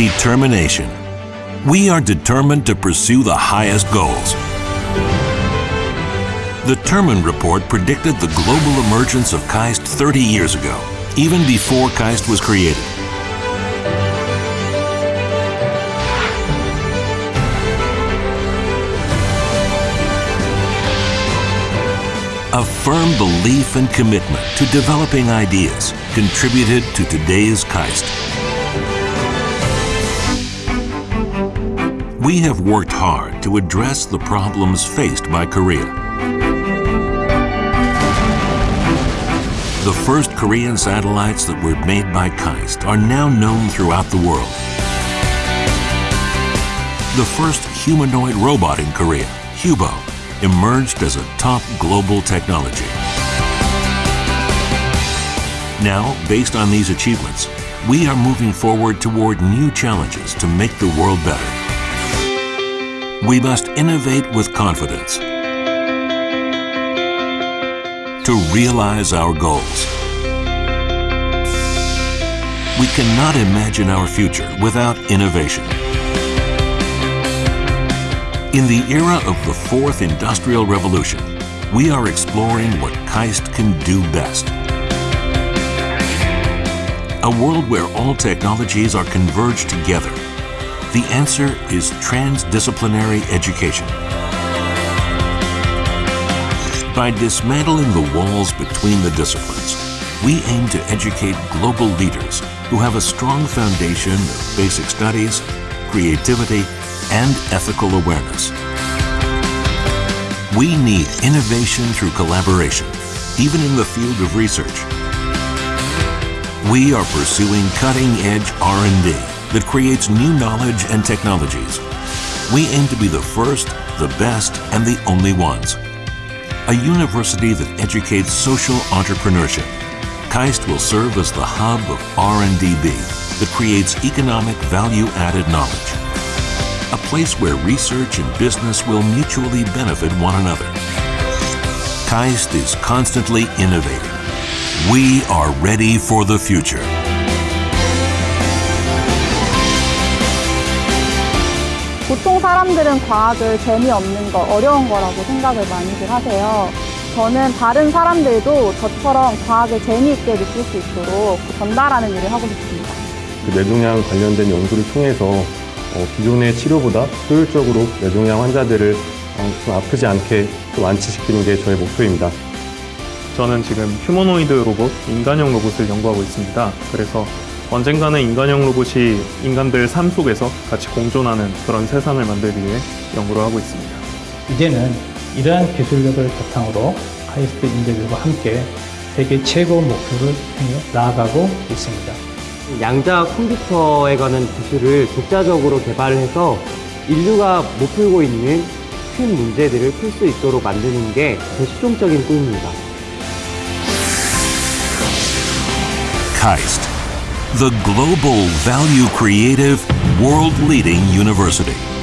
Determination. We are determined to pursue the highest goals. The Terman Report predicted the global emergence of KAIST 30 years ago, even before KAIST was created. A firm belief and commitment to developing ideas contributed to today's KAIST. We have worked hard to address the problems faced by Korea. The first Korean satellites that were made by KAIST are now known throughout the world. The first humanoid robot in Korea, Hubo, emerged as a top global technology. Now, based on these achievements, we are moving forward toward new challenges to make the world better. We must innovate with confidence to realize our goals. We cannot imagine our future without innovation. In the era of the fourth industrial revolution, we are exploring what KAIST can do best. A world where all technologies are converged together. The answer is transdisciplinary education. By dismantling the walls between the disciplines, we aim to educate global leaders who have a strong foundation of basic studies, creativity, and ethical awareness. We need innovation through collaboration, even in the field of research. We are pursuing cutting-edge R&D that creates new knowledge and technologies. We aim to be the first, the best, and the only ones. A university that educates social entrepreneurship. KAIST will serve as the hub of R&DB that creates economic value-added knowledge a place where research and business will mutually benefit one another. KAIST is constantly innovating. We are ready for the future. 보통 사람들은 과학을 재미없는 거, 어려운 거라고 생각을 많이들 하세요. 저는 다른 사람들도 저처럼 과학을 재미있게 느낄 수 있도록 전달하는 일을 하고 싶습니다. 그 뇌종양 관련된 연구를 통해서 어, 기존의 치료보다 효율적으로 뇌종양 환자들을 어, 좀 아프지 않게 또 완치시키는 게 저의 목표입니다. 저는 지금 휴머노이드 로봇, 인간형 로봇을 연구하고 있습니다. 그래서 언젠가는 인간형 로봇이 인간들 삶 속에서 같이 공존하는 그런 세상을 만들기 위해 연구를 하고 있습니다. 이제는 이러한 기술력을 바탕으로 카이스트 인재들과 함께 세계 최고 목표를 향해 나아가고 있습니다. 양자 컴퓨터에 관한 기술을 독자적으로 개발해서 인류가 못 풀고 있는 큰 문제들을 풀 수 있도록 만드는 게제 최종적인 꿈입니다. KAIST, the global value creative, world leading university.